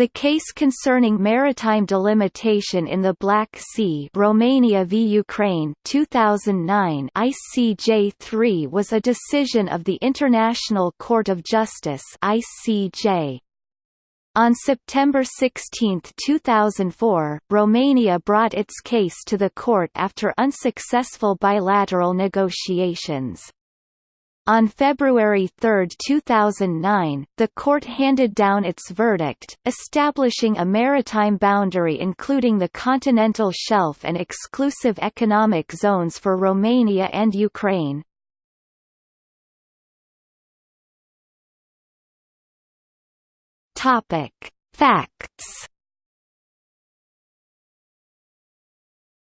The case concerning maritime delimitation in the Black Sea Romania v Ukraine 2009 ICJ3 was a decision of the International Court of Justice ICJ. On September 16, 2004, Romania brought its case to the court after unsuccessful bilateral negotiations. On February 3, 2009, the court handed down its verdict, establishing a maritime boundary including the continental shelf and exclusive economic zones for Romania and Ukraine. Facts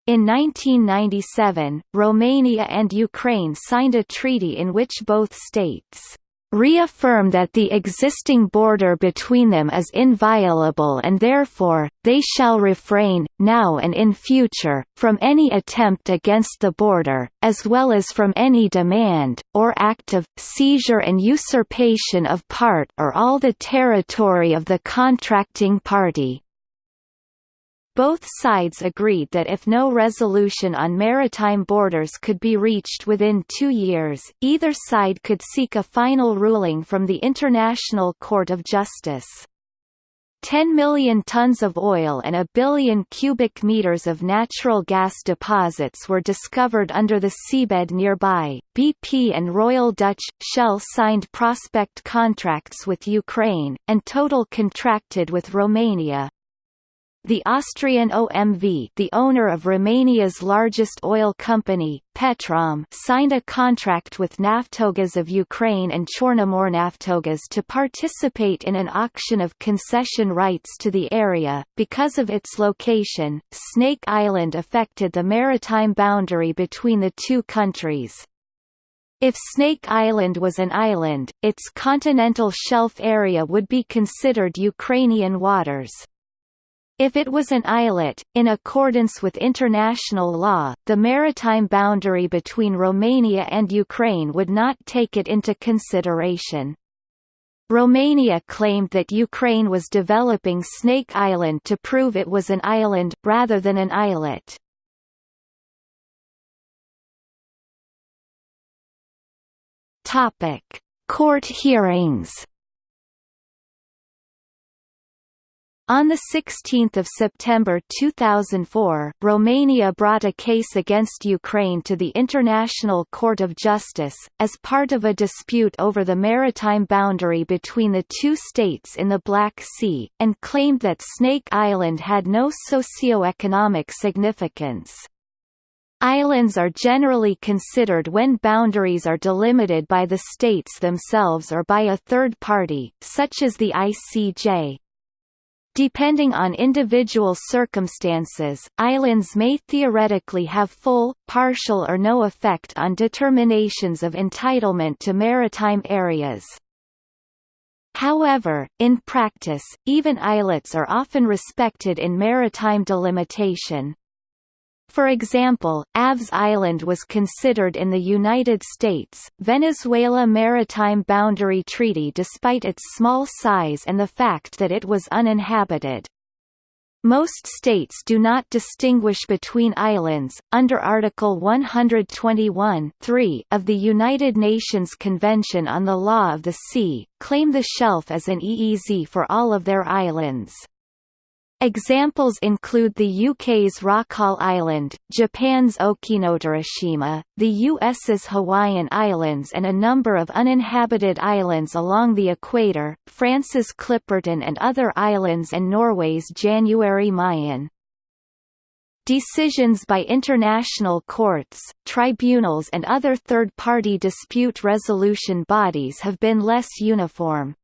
In 1997, Romania and Ukraine signed a treaty in which both states reaffirm that the existing border between them is inviolable and therefore, they shall refrain, now and in future, from any attempt against the border, as well as from any demand, or act of, seizure and usurpation of part or all the territory of the contracting party. Both sides agreed that if no resolution on maritime borders could be reached within two years, either side could seek a final ruling from the International Court of Justice. 10 million tons of oil and a billion cubic meters of natural gas deposits were discovered under the seabed nearby. BP and Royal Dutch Shell signed prospect contracts with Ukraine, and Total contracted with Romania, the Austrian OMV the owner of Romania's largest oil company, Petrom signed a contract with Naftogaz of Ukraine and Chornomornaftogaz to participate in an auction of concession rights to the area. Because of its location, Snake Island affected the maritime boundary between the two countries. If Snake Island was an island, its continental shelf area would be considered Ukrainian waters. If it was an islet, in accordance with international law, the maritime boundary between Romania and Ukraine would not take it into consideration. Romania claimed that Ukraine was developing Snake Island to prove it was an island, rather than an islet. Court hearings On 16 September 2004, Romania brought a case against Ukraine to the International Court of Justice, as part of a dispute over the maritime boundary between the two states in the Black Sea, and claimed that Snake Island had no socio-economic significance. Islands are generally considered when boundaries are delimited by the states themselves or by a third party, such as the ICJ. Depending on individual circumstances, islands may theoretically have full, partial or no effect on determinations of entitlement to maritime areas. However, in practice, even islets are often respected in maritime delimitation. For example, Aves Island was considered in the United States, Venezuela Maritime Boundary Treaty despite its small size and the fact that it was uninhabited. Most states do not distinguish between islands. Under Article 121 of the United Nations Convention on the Law of the Sea, claim the shelf as an EEZ for all of their islands. Examples include the UK's Rockall Island, Japan's Okinotorishima, the US's Hawaiian Islands and a number of uninhabited islands along the equator, France's Clipperton and other islands and Norway's January Mayen. Decisions by international courts, tribunals and other third-party dispute resolution bodies have been less uniform.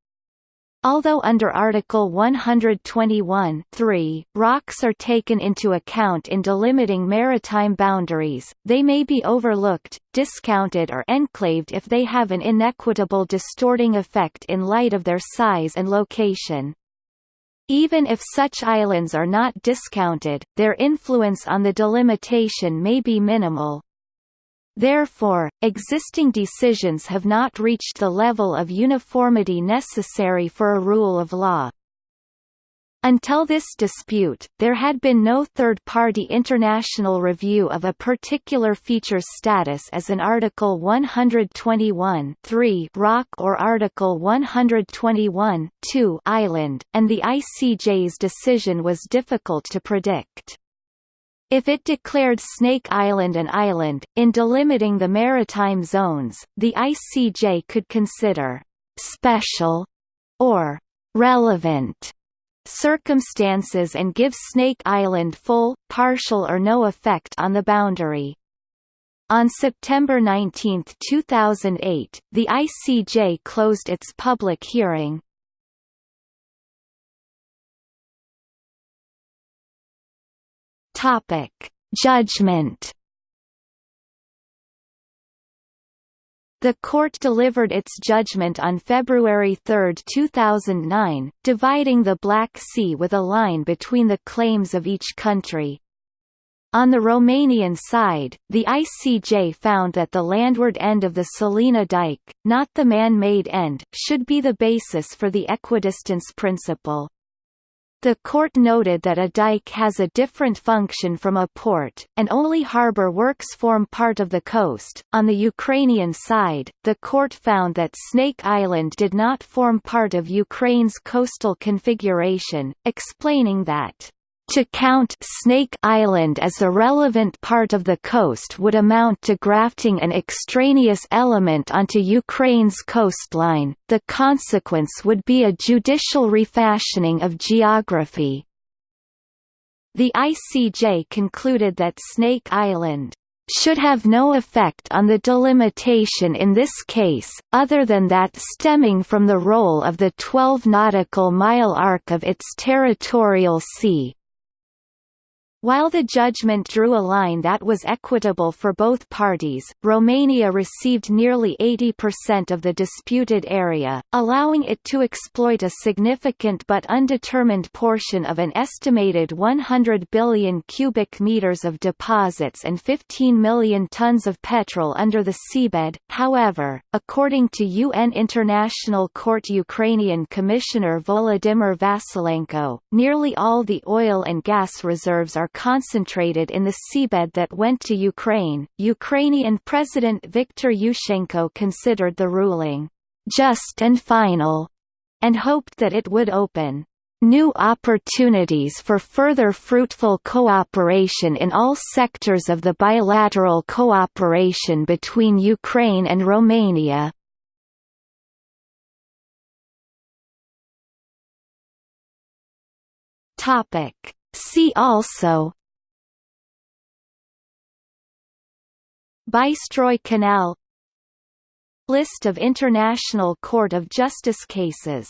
Although under Article 121 3, rocks are taken into account in delimiting maritime boundaries, they may be overlooked, discounted or enclaved if they have an inequitable distorting effect in light of their size and location. Even if such islands are not discounted, their influence on the delimitation may be minimal, Therefore, existing decisions have not reached the level of uniformity necessary for a rule of law. Until this dispute, there had been no third-party international review of a particular feature's status as an Article 121 rock or Article 121 island, and the ICJ's decision was difficult to predict. If it declared Snake Island an island, in delimiting the maritime zones, the ICJ could consider «special» or «relevant» circumstances and give Snake Island full, partial or no effect on the boundary. On September 19, 2008, the ICJ closed its public hearing. Topic: Judgment The court delivered its judgment on February 3, 2009, dividing the Black Sea with a line between the claims of each country. On the Romanian side, the ICJ found that the landward end of the Sulina dike, not the man-made end, should be the basis for the equidistance principle. The court noted that a dike has a different function from a port, and only harbor works form part of the coast. On the Ukrainian side, the court found that Snake Island did not form part of Ukraine's coastal configuration, explaining that to count Snake Island as a relevant part of the coast would amount to grafting an extraneous element onto Ukraine's coastline, the consequence would be a judicial refashioning of geography. The ICJ concluded that Snake Island should have no effect on the delimitation in this case, other than that stemming from the role of the 12 nautical mile arc of its territorial sea. While the judgment drew a line that was equitable for both parties, Romania received nearly 80% of the disputed area, allowing it to exploit a significant but undetermined portion of an estimated 100 billion cubic meters of deposits and 15 million tons of petrol under the seabed. However, according to UN International Court Ukrainian Commissioner Volodymyr Vasilenko, nearly all the oil and gas reserves are concentrated in the seabed that went to Ukraine. Ukrainian President Viktor Yushchenko considered the ruling just and final and hoped that it would open new opportunities for further fruitful cooperation in all sectors of the bilateral cooperation between Ukraine and Romania. Topic See also Bystroy Canal List of International Court of Justice cases